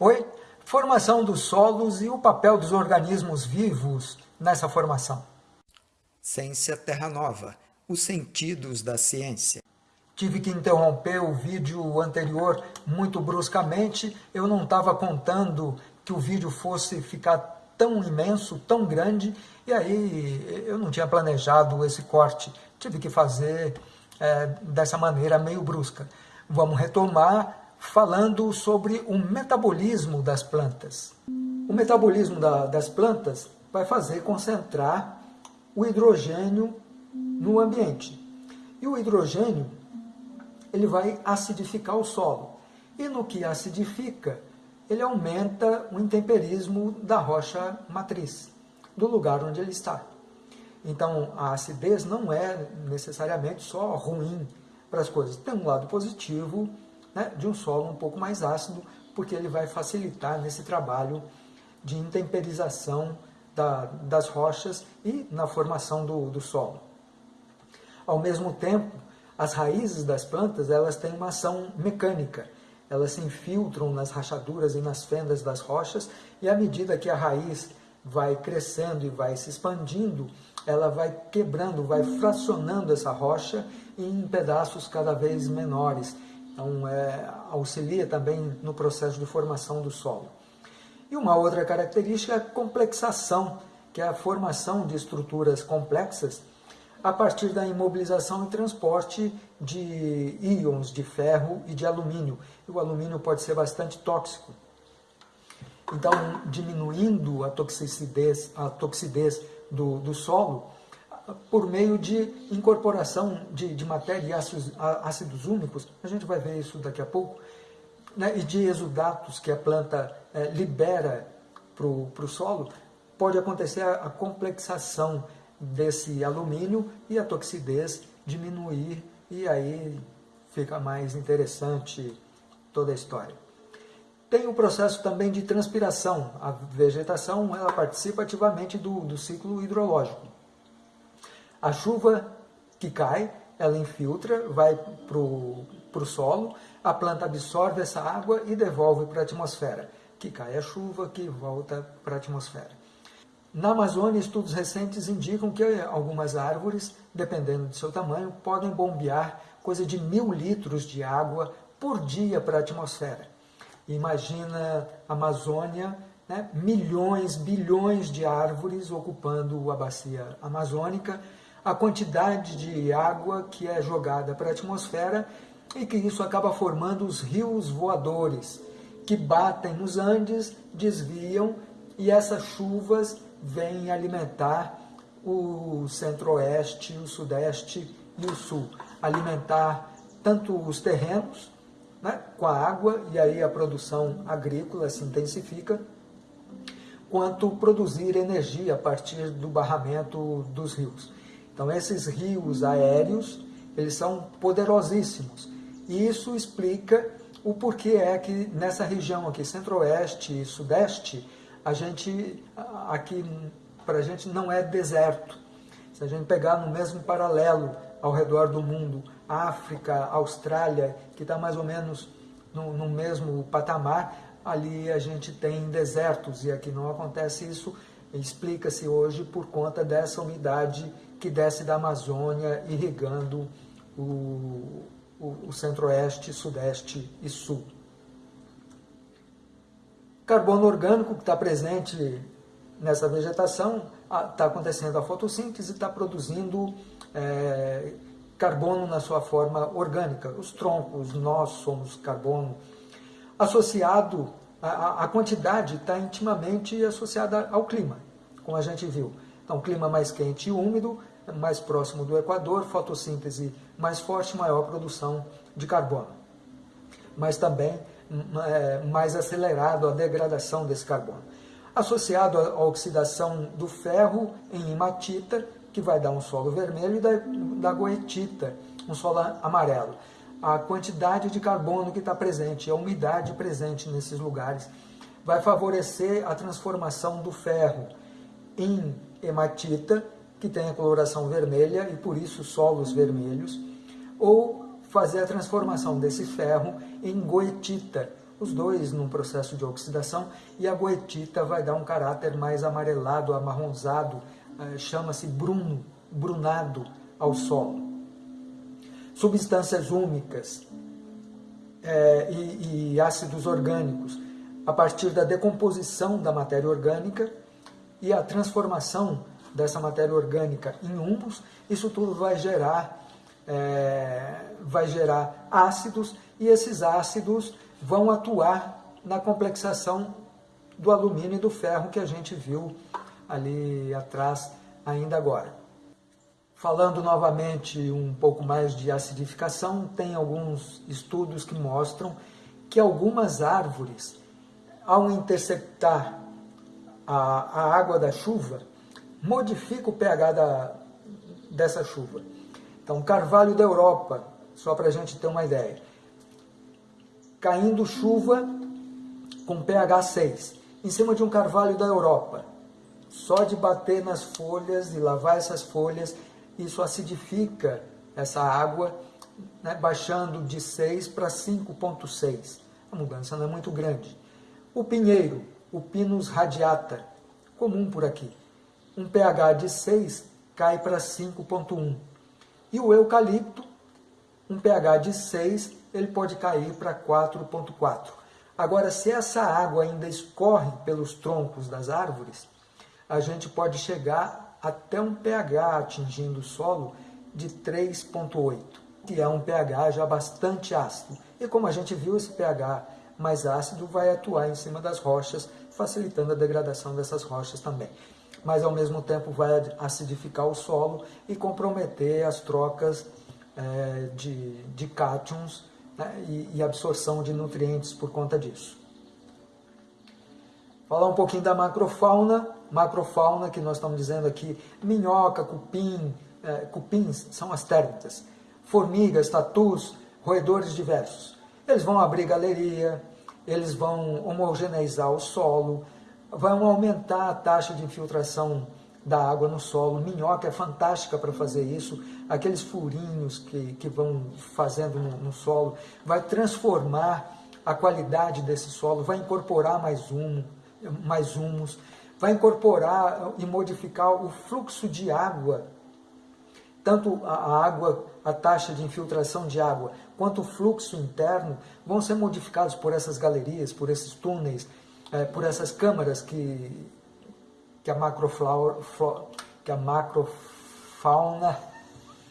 Oi? Formação dos solos e o papel dos organismos vivos nessa formação. Ciência Terra Nova, os sentidos da ciência. Tive que interromper o vídeo anterior muito bruscamente, eu não estava contando que o vídeo fosse ficar tão imenso, tão grande, e aí eu não tinha planejado esse corte, tive que fazer é, dessa maneira meio brusca. Vamos retomar falando sobre o metabolismo das plantas. O metabolismo da, das plantas vai fazer concentrar o hidrogênio no ambiente. E o hidrogênio ele vai acidificar o solo. E no que acidifica, ele aumenta o intemperismo da rocha matriz, do lugar onde ele está. Então, a acidez não é necessariamente só ruim para as coisas. Tem um lado positivo né, de um solo um pouco mais ácido, porque ele vai facilitar nesse trabalho de intemperização da, das rochas e na formação do, do solo. Ao mesmo tempo, as raízes das plantas elas têm uma ação mecânica, elas se infiltram nas rachaduras e nas fendas das rochas, e à medida que a raiz vai crescendo e vai se expandindo, ela vai quebrando, vai fracionando essa rocha em pedaços cada vez menores, então, é, auxilia também no processo de formação do solo. E uma outra característica é a complexação, que é a formação de estruturas complexas a partir da imobilização e transporte de íons de ferro e de alumínio. E o alumínio pode ser bastante tóxico. Então, diminuindo a toxicidez, a toxidez do, do solo, por meio de incorporação de, de matéria e ácidos, ácidos, a gente vai ver isso daqui a pouco, né, e de exudatos que a planta é, libera para o solo, pode acontecer a, a complexação desse alumínio e a toxidez diminuir, e aí fica mais interessante toda a história. Tem o processo também de transpiração. A vegetação ela participa ativamente do, do ciclo hidrológico. A chuva que cai, ela infiltra, vai para o solo, a planta absorve essa água e devolve para a atmosfera. Que cai a chuva, que volta para a atmosfera. Na Amazônia, estudos recentes indicam que algumas árvores, dependendo do seu tamanho, podem bombear coisa de mil litros de água por dia para a atmosfera. Imagina a Amazônia, né, milhões, bilhões de árvores ocupando a bacia amazônica, a quantidade de água que é jogada para a atmosfera e que isso acaba formando os rios voadores, que batem nos Andes, desviam e essas chuvas vêm alimentar o centro-oeste, o sudeste e o sul. Alimentar tanto os terrenos né, com a água, e aí a produção agrícola se intensifica, quanto produzir energia a partir do barramento dos rios. Então esses rios aéreos, eles são poderosíssimos. E isso explica o porquê é que nessa região aqui, centro-oeste e sudeste, a gente, aqui para a gente não é deserto. Se a gente pegar no mesmo paralelo ao redor do mundo, África, Austrália, que está mais ou menos no, no mesmo patamar, ali a gente tem desertos e aqui não acontece isso, explica-se hoje por conta dessa umidade que desce da Amazônia, irrigando o, o, o centro-oeste, sudeste e sul. Carbono orgânico que está presente nessa vegetação, está acontecendo a fotossíntese, está produzindo é, carbono na sua forma orgânica. Os troncos, nós somos carbono. Associado, a, a quantidade está intimamente associada ao clima, como a gente viu. Então, clima mais quente e úmido, mais próximo do Equador, fotossíntese mais forte, maior produção de carbono. Mas também é, mais acelerado a degradação desse carbono. Associado à oxidação do ferro em hematita, que vai dar um solo vermelho, e da, da goetita, um solo amarelo. A quantidade de carbono que está presente, a umidade presente nesses lugares, vai favorecer a transformação do ferro em hematita, que tem a coloração vermelha e por isso solos vermelhos, ou fazer a transformação desse ferro em goetita, os dois num processo de oxidação, e a goetita vai dar um caráter mais amarelado, amarronzado, eh, chama-se bruno, brunado ao solo. Substâncias úmicas é, e, e ácidos orgânicos, a partir da decomposição da matéria orgânica e a transformação dessa matéria orgânica em humus, isso tudo vai gerar, é, vai gerar ácidos e esses ácidos vão atuar na complexação do alumínio e do ferro que a gente viu ali atrás ainda agora. Falando novamente um pouco mais de acidificação, tem alguns estudos que mostram que algumas árvores, ao interceptar a, a água da chuva, modifica o pH da, dessa chuva. Então, carvalho da Europa, só para a gente ter uma ideia. Caindo chuva com pH 6, em cima de um carvalho da Europa. Só de bater nas folhas e lavar essas folhas, isso acidifica essa água, né, baixando de 6 para 5,6. A mudança não é muito grande. O pinheiro, o Pinus radiata, comum por aqui, um pH de 6 cai para 5,1. E o eucalipto, um pH de 6, ele pode cair para 4,4. Agora, se essa água ainda escorre pelos troncos das árvores, a gente pode chegar até um pH atingindo o solo de 3,8, que é um pH já bastante ácido. E como a gente viu, esse pH mais ácido vai atuar em cima das rochas, facilitando a degradação dessas rochas também. Mas ao mesmo tempo vai acidificar o solo e comprometer as trocas é, de, de cátions né, e, e absorção de nutrientes por conta disso. Falar um pouquinho da macrofauna, macrofauna que nós estamos dizendo aqui, minhoca, cupim, é, cupins são as térmitas, formigas, tatus, roedores diversos. Eles vão abrir galeria, eles vão homogeneizar o solo, vão aumentar a taxa de infiltração da água no solo. Minhoca é fantástica para fazer isso. Aqueles furinhos que, que vão fazendo no, no, solo, vai transformar a qualidade desse solo, vai incorporar mais humo, mais humus, vai incorporar e modificar o fluxo de água, tanto a água, a taxa de infiltração de água, quanto o fluxo interno, vão ser modificados por essas galerias, por esses túneis, é, por essas câmaras que, que a macroflora, que a macrofauna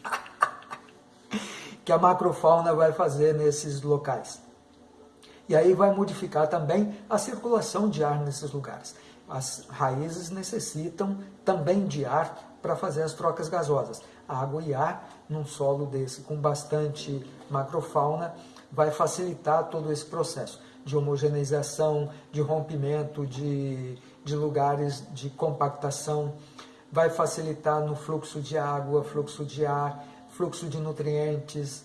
que a macrofauna vai fazer nesses locais. E aí vai modificar também a circulação de ar nesses lugares. As raízes necessitam também de ar para fazer as trocas gasosas. Água e ar num solo desse com bastante macrofauna vai facilitar todo esse processo de homogeneização, de rompimento de, de lugares de compactação, vai facilitar no fluxo de água, fluxo de ar, fluxo de nutrientes,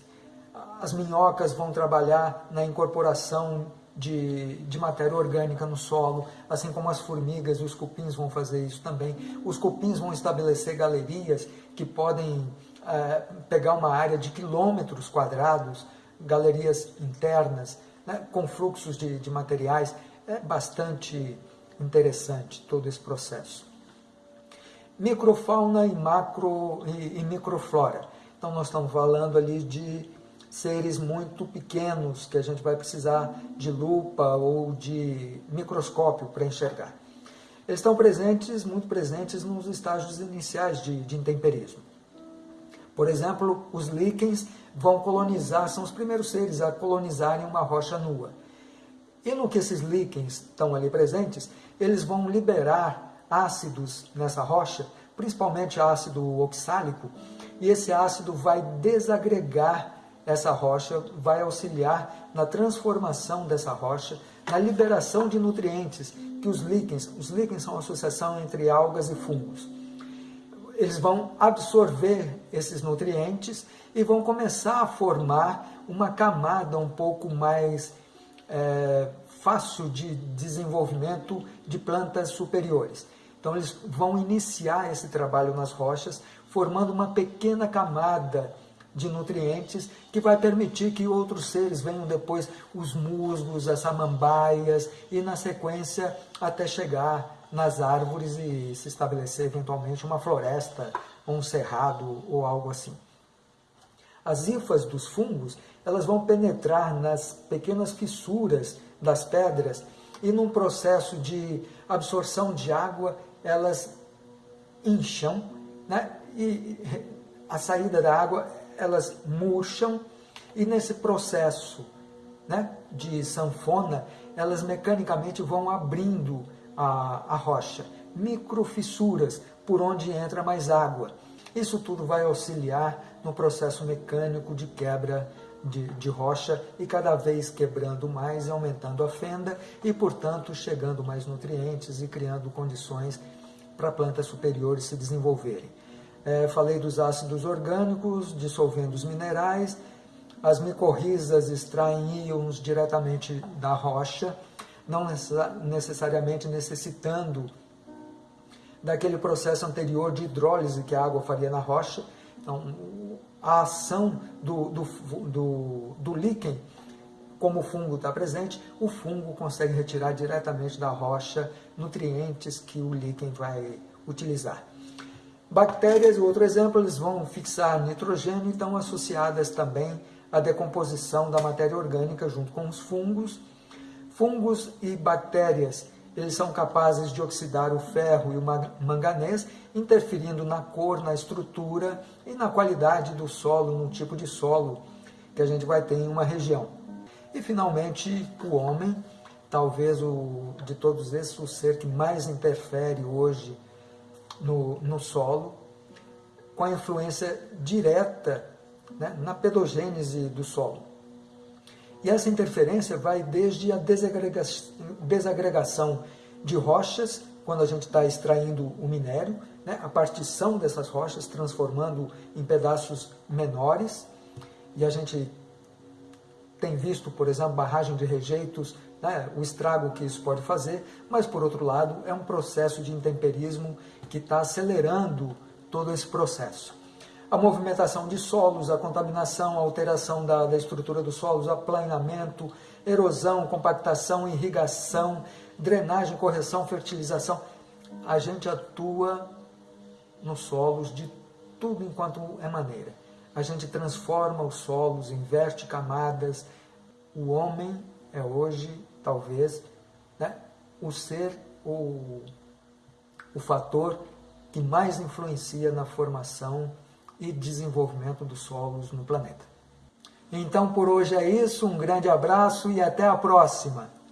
as minhocas vão trabalhar na incorporação de, de, matéria orgânica no solo, assim como as formigas e os cupins vão fazer isso também. Os cupins vão estabelecer galerias que podem é, pegar uma área de quilômetros quadrados, galerias internas, né, com fluxos de, de materiais. É bastante interessante todo esse processo. Microfauna e macro e, e microflora. Então nós estamos falando ali de seres muito pequenos que a gente vai precisar de lupa ou de microscópio para enxergar. Eles estão presentes, muito presentes nos estágios iniciais de, de intemperismo. Por exemplo, os líquens vão colonizar, são os primeiros seres a colonizarem uma rocha nua. E no que esses líquens estão ali presentes, eles vão liberar ácidos nessa rocha, principalmente ácido oxálico, e esse ácido vai desagregar essa rocha vai auxiliar na transformação dessa rocha, na liberação de nutrientes que os líquens, os líquens são a associação entre algas e fungos. Eles vão absorver esses nutrientes e vão começar a formar uma camada um pouco mais é, fácil de desenvolvimento de plantas superiores. Então eles vão iniciar esse trabalho nas rochas, formando uma pequena camada de nutrientes que vai permitir que outros seres venham depois, os musgos, as samambaias, e na sequência até chegar nas árvores e se estabelecer eventualmente uma floresta, um cerrado ou algo assim. As hifas dos fungos, elas vão penetrar nas pequenas fissuras das pedras e num processo de absorção de água, elas incham, né? e a saída da água, elas murcham, e nesse processo né, de sanfona, elas mecanicamente vão abrindo a, a rocha, microfissuras por onde entra mais água. Isso tudo vai auxiliar no processo mecânico de quebra de, de, rocha e cada vez quebrando mais, aumentando a fenda e, portanto, chegando mais nutrientes e criando condições para plantas superiores se desenvolverem. É, falei dos ácidos orgânicos, dissolvendo os minerais, as micorrizas extraem íons diretamente da rocha, não necessariamente necessitando daquele processo anterior de hidrólise que a água faria na rocha. Então, a ação do, do, do, do líquen, como o fungo está presente, o fungo consegue retirar diretamente da rocha nutrientes que o líquen vai utilizar. Bactérias, outro exemplo, eles vão fixar nitrogênio e estão associadas também à decomposição da matéria orgânica junto com os fungos. Fungos e bactérias eles são capazes de oxidar o ferro e o manganês, interferindo na cor, na estrutura e na qualidade do solo, no tipo de solo que a gente vai ter em uma região. E, finalmente, o homem, talvez o, de todos esses, o ser que mais interfere hoje no, no solo, com a influência direta né, na pedogênese do solo. E essa interferência vai desde a desagregação de rochas, quando a gente está extraindo o minério, né, a partição dessas rochas, transformando em pedaços menores, e a gente tem visto, por exemplo, barragem de rejeitos, né, o estrago que isso pode fazer, mas, por outro lado, é um processo de intemperismo que está acelerando todo esse processo a movimentação de solos, a contaminação, a alteração da, da estrutura dos solos, aplanamento, erosão, compactação, irrigação, drenagem, correção, fertilização. A gente atua nos solos de tudo enquanto é maneira. A gente transforma os solos, inverte camadas. O homem é hoje, talvez, né, o ser, o, o fator que mais influencia na formação e desenvolvimento dos solos no planeta. Então por hoje é isso, um grande abraço e até a próxima!